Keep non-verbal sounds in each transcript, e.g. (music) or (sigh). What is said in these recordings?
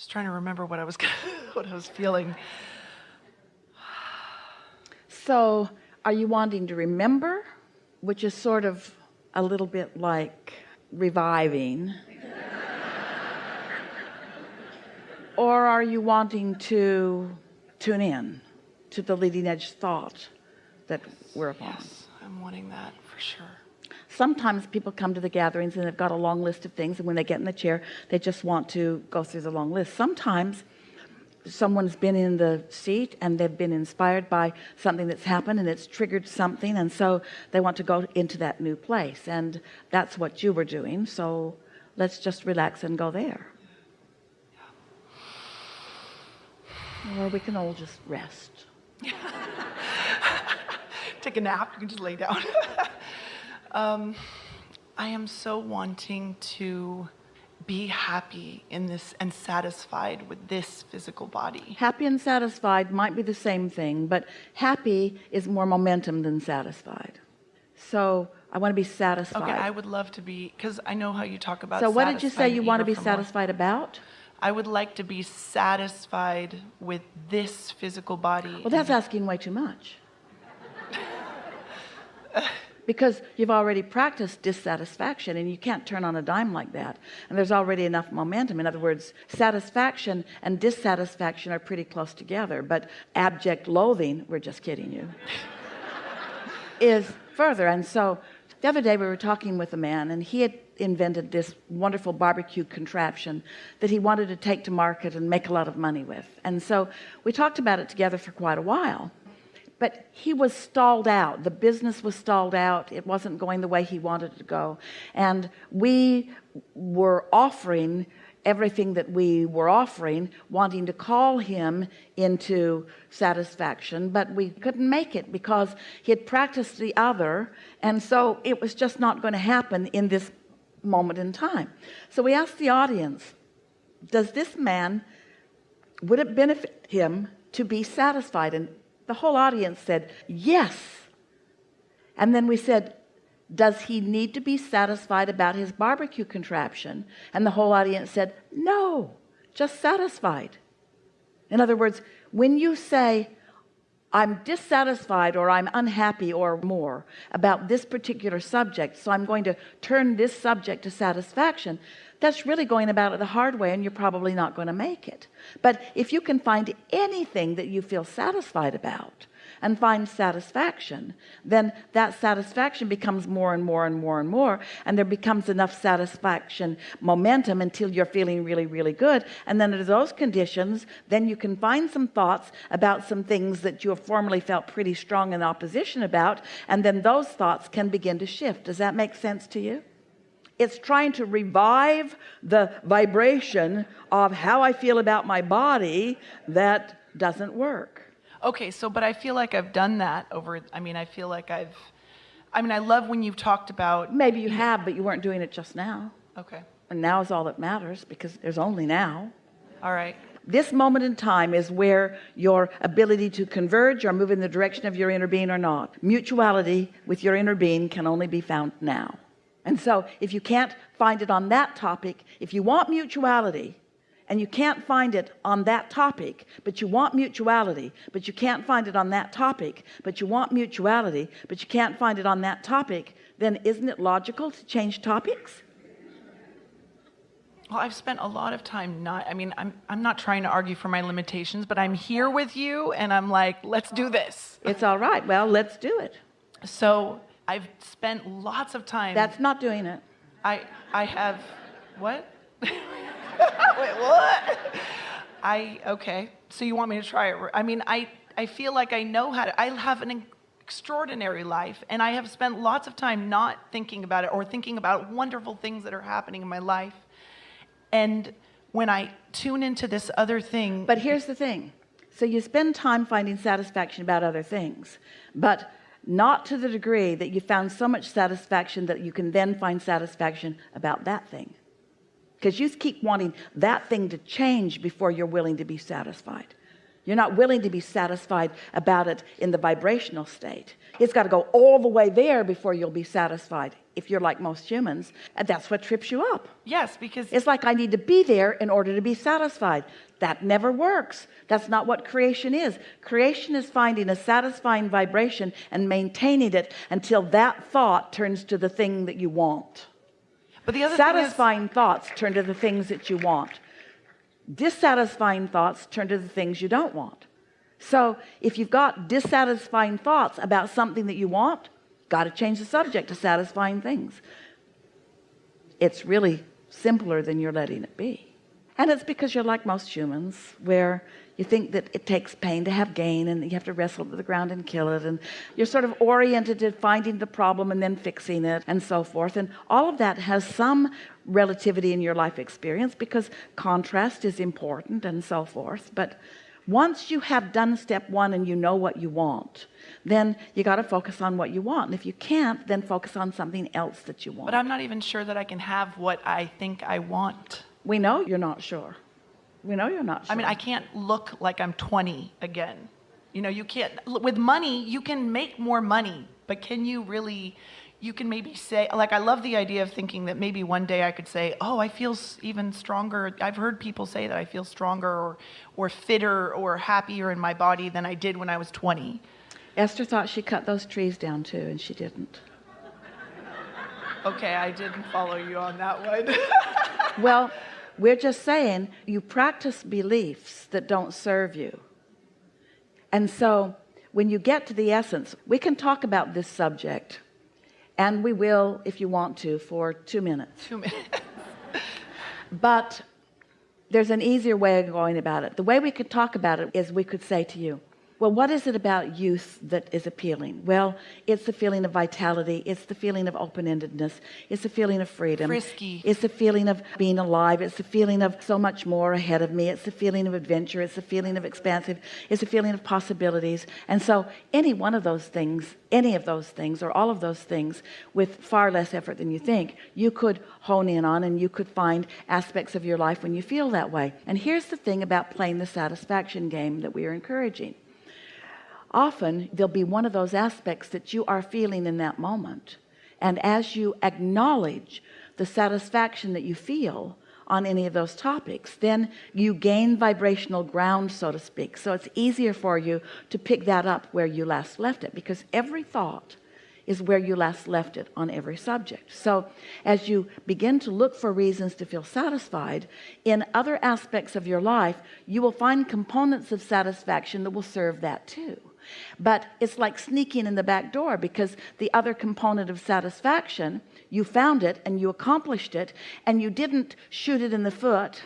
Just trying to remember what I was (laughs) what I was feeling. So are you wanting to remember, which is sort of a little bit like reviving? (laughs) or are you wanting to tune in to the leading edge thought that we're upon? Yes, I'm wanting that for sure. Sometimes people come to the gatherings and they've got a long list of things and when they get in the chair they just want to go through the long list. Sometimes someone's been in the seat and they've been inspired by something that's happened and it's triggered something and so they want to go into that new place and that's what you were doing so let's just relax and go there. Or we can all just rest. (laughs) Take a nap. You can just lay down (laughs) um, I am so wanting to be happy in this and satisfied with this physical body. Happy and satisfied might be the same thing, but happy is more momentum than satisfied. So I want to be satisfied. Okay, I would love to be, because I know how you talk about So what did you say you want to be satisfied more. about? I would like to be satisfied with this physical body. Well, that's asking way too much. (laughs) because you've already practiced dissatisfaction and you can't turn on a dime like that. And there's already enough momentum. In other words satisfaction and dissatisfaction are pretty close together but abject loathing we're just kidding you (laughs) is further. And so the other day we were talking with a man and he had invented this wonderful barbecue contraption that he wanted to take to market and make a lot of money with. And so we talked about it together for quite a while but he was stalled out. The business was stalled out. It wasn't going the way he wanted to go. And we were offering everything that we were offering wanting to call him into satisfaction but we couldn't make it because he had practiced the other and so it was just not going to happen in this moment in time. So we asked the audience does this man would it benefit him to be satisfied and the whole audience said yes. And then we said does he need to be satisfied about his barbecue contraption? And the whole audience said no just satisfied. In other words when you say I'm dissatisfied or I'm unhappy or more about this particular subject so I'm going to turn this subject to satisfaction. That's really going about it the hard way and you're probably not going to make it. But if you can find anything that you feel satisfied about and find satisfaction then that satisfaction becomes more and more and more and more and there becomes enough satisfaction momentum until you're feeling really really good. And then under those conditions then you can find some thoughts about some things that you have formerly felt pretty strong in opposition about and then those thoughts can begin to shift. Does that make sense to you? It's trying to revive the vibration of how I feel about my body that doesn't work okay so but I feel like I've done that over I mean I feel like I've I mean I love when you've talked about maybe you have but you weren't doing it just now. Okay. And now is all that matters because there's only now. All right. This moment in time is where your ability to converge or move in the direction of your inner being or not mutuality with your inner being can only be found now. And so if you can't find it on that topic if you want mutuality and you can't find it on that topic but you want mutuality but you can't find it on that topic but you want mutuality but you can't find it on that topic. Then isn't it logical to change topics? Well I've spent a lot of time not I mean I'm I'm not trying to argue for my limitations but I'm here with you and I'm like let's do this. It's all right. Well let's do it. So I've spent lots of time that's not doing it. I I have what (laughs) wait what? I okay. So you want me to try it? I mean I I feel like I know how to I have an extraordinary life and I have spent lots of time not thinking about it or thinking about wonderful things that are happening in my life. And when I tune into this other thing but here's the thing. So you spend time finding satisfaction about other things but not to the degree that you found so much satisfaction that you can then find satisfaction about that thing because you keep wanting that thing to change before you're willing to be satisfied. You're not willing to be satisfied about it in the vibrational state. It's got to go all the way there before you'll be satisfied if you're like most humans and that's what trips you up. Yes, because it's like I need to be there in order to be satisfied. That never works. That's not what creation is. Creation is finding a satisfying vibration and maintaining it until that thought turns to the thing that you want but the other thing is, satisfying thoughts turn to the things that you want. Dissatisfying thoughts turn to the things you don't want. So if you've got dissatisfying thoughts about something that you want got to change the subject to satisfying things. It's really simpler than you're letting it be and it's because you're like most humans where you think that it takes pain to have gain and you have to wrestle to the ground and kill it. And you're sort of oriented at finding the problem and then fixing it and so forth. And all of that has some relativity in your life experience because contrast is important and so forth. But once you have done step one and you know what you want then you got to focus on what you want. And if you can't then focus on something else that you want but I'm not even sure that I can have what I think I want. We know you're not sure we know you're not sure I mean, I can't look like I'm 20 again. You know, you can't, with money, you can make more money, but can you really, you can maybe say, like, I love the idea of thinking that maybe one day I could say, oh, I feel even stronger. I've heard people say that I feel stronger or, or fitter or happier in my body than I did when I was 20. Esther thought she cut those trees down too and she didn't Okay, I didn't follow you on that one. (laughs) well we're just saying you practice beliefs that don't serve you. And so when you get to the essence we can talk about this subject and we will if you want to for two minutes. Two minutes. (laughs) but there's an easier way of going about it. The way we could talk about it is we could say to you well what is it about youth that is appealing? Well it's the feeling of vitality it's the feeling of open-endedness it's the feeling of freedom. Frisky. it's the feeling of being alive it's the feeling of so much more ahead of me it's the feeling of adventure it's the feeling of expansive it's the feeling of possibilities. And so any one of those things any of those things or all of those things with far less effort than you think you could hone in on and you could find aspects of your life when you feel that way. And here's the thing about playing the satisfaction game that we are encouraging often there'll be one of those aspects that you are feeling in that moment. And as you acknowledge the satisfaction that you feel on any of those topics then you gain vibrational ground so to speak. So it's easier for you to pick that up where you last left it because every thought is where you last left it on every subject. So as you begin to look for reasons to feel satisfied in other aspects of your life you will find components of satisfaction that will serve that too but it's like sneaking in the back door because the other component of satisfaction you found it and you accomplished it and you didn't shoot it in the foot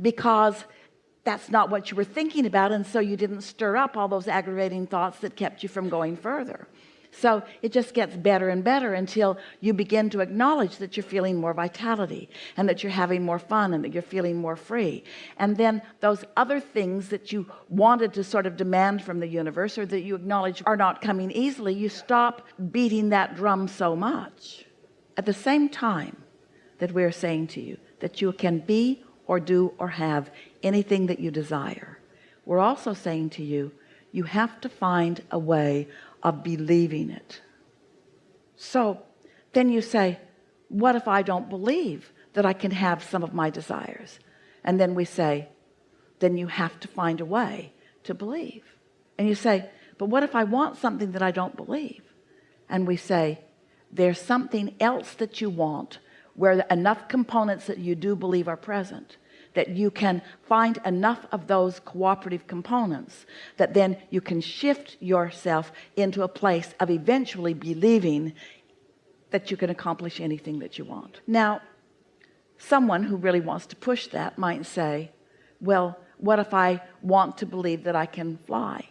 because that's not what you were thinking about and so you didn't stir up all those aggravating thoughts that kept you from going further so it just gets better and better until you begin to acknowledge that you're feeling more vitality and that you're having more fun and that you're feeling more free. And then those other things that you wanted to sort of demand from the universe or that you acknowledge are not coming easily you stop beating that drum so much at the same time that we're saying to you that you can be or do or have anything that you desire. We're also saying to you you have to find a way of believing it. So then you say what if I don't believe that I can have some of my desires? And then we say then you have to find a way to believe. And you say but what if I want something that I don't believe? And we say there's something else that you want where enough components that you do believe are present that you can find enough of those cooperative components that then you can shift yourself into a place of eventually believing that you can accomplish anything that you want. Now someone who really wants to push that might say well what if I want to believe that I can fly?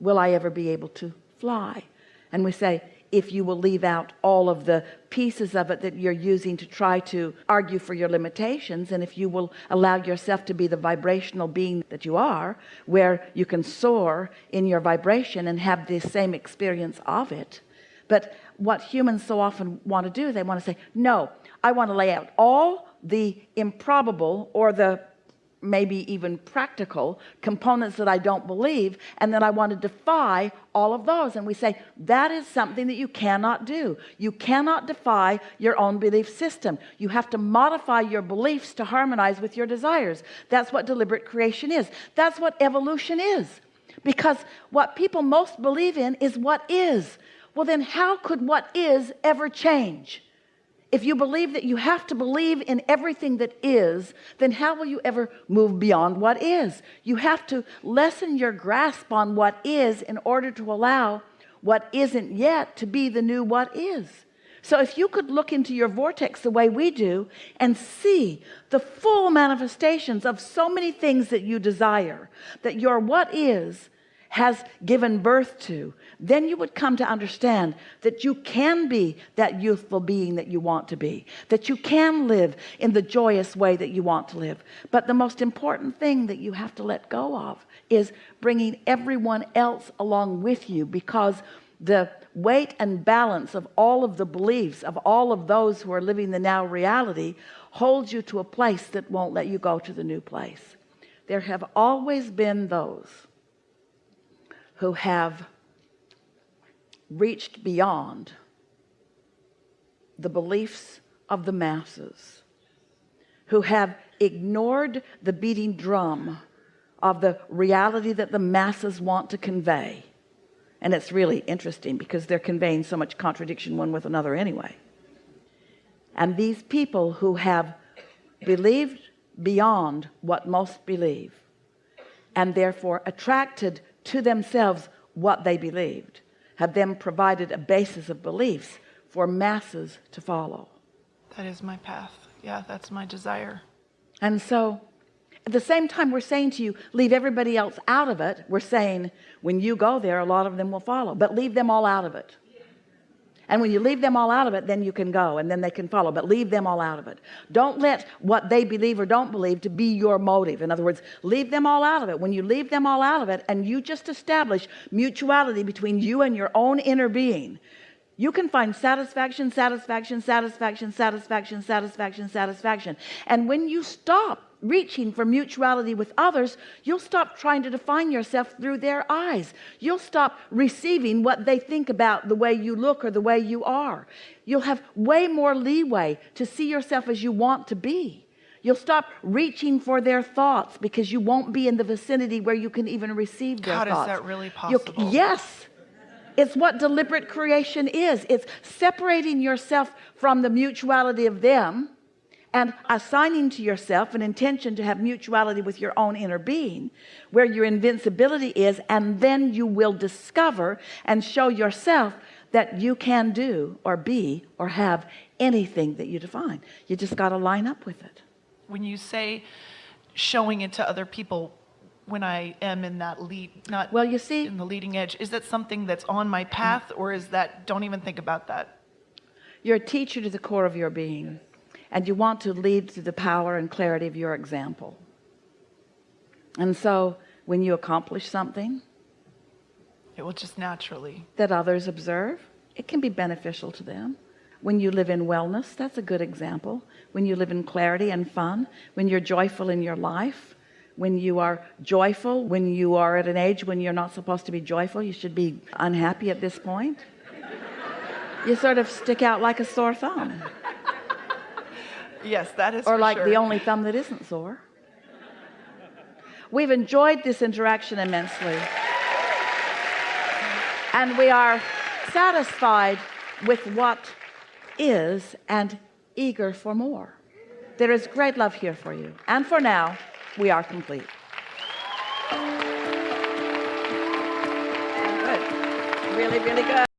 Will I ever be able to fly? And we say if you will leave out all of the pieces of it that you're using to try to argue for your limitations and if you will allow yourself to be the vibrational being that you are where you can soar in your vibration and have the same experience of it. But what humans so often want to do they want to say no I want to lay out all the improbable or the maybe even practical components that I don't believe and then I want to defy all of those. And we say that is something that you cannot do. You cannot defy your own belief system. You have to modify your beliefs to harmonize with your desires. That's what deliberate creation is. That's what evolution is. Because what people most believe in is what is. Well then how could what is ever change if you believe that you have to believe in everything that is then how will you ever move beyond what is? You have to lessen your grasp on what is in order to allow what isn't yet to be the new what is. So if you could look into your vortex the way we do and see the full manifestations of so many things that you desire that your what is has given birth to then you would come to understand that you can be that youthful being that you want to be that you can live in the joyous way that you want to live. But the most important thing that you have to let go of is bringing everyone else along with you because the weight and balance of all of the beliefs of all of those who are living the now reality holds you to a place that won't let you go to the new place. There have always been those who have reached beyond the beliefs of the masses who have ignored the beating drum of the reality that the masses want to convey. And it's really interesting because they're conveying so much contradiction one with another anyway. And these people who have believed beyond what most believe and therefore attracted to themselves what they believed have then provided a basis of beliefs for masses to follow That is my path. Yeah, that's my desire. and so at the same time we're saying to you leave everybody else out of it we're saying when you go there a lot of them will follow but leave them all out of it and when you leave them all out of it then you can go and then they can follow. But leave them all out of it. Don't let what they believe or don't believe to be your motive. In other words leave them all out of it. When you leave them all out of it and you just establish mutuality between you and your own inner being you can find satisfaction satisfaction satisfaction satisfaction satisfaction satisfaction. And when you stop reaching for mutuality with others you'll stop trying to define yourself through their eyes. You'll stop receiving what they think about the way you look or the way you are. You'll have way more leeway to see yourself as you want to be. You'll stop reaching for their thoughts because you won't be in the vicinity where you can even receive their God, is thoughts. that really You'll- possible? yes. It's what deliberate creation is. It's separating yourself from the mutuality of them and assigning to yourself an intention to have mutuality with your own inner being where your invincibility is and then you will discover and show yourself that you can do or be or have anything that you define. You just got to line up with it. When you say showing it to other people when I am in that lead, not well you see in the leading edge, is that something that's on my mm-hmm. path or is that, don't even think about that? you're a teacher to the core of your being and you want to lead through the power and clarity of your example. And so when you accomplish something It will just naturally. that others observe it can be beneficial to them. When you live in wellness that's a good example. When you live in clarity and fun when you're joyful in your life when you are joyful when you are at an age when you're not supposed to be joyful you should be unhappy at this point. You sort of stick out like a sore thumb Yes, that is or like sure. the only thumb that isn't sore. We've enjoyed this interaction immensely. And we are satisfied with what is and eager for more. There is great love here for you. And for now we are complete. Good. Really really good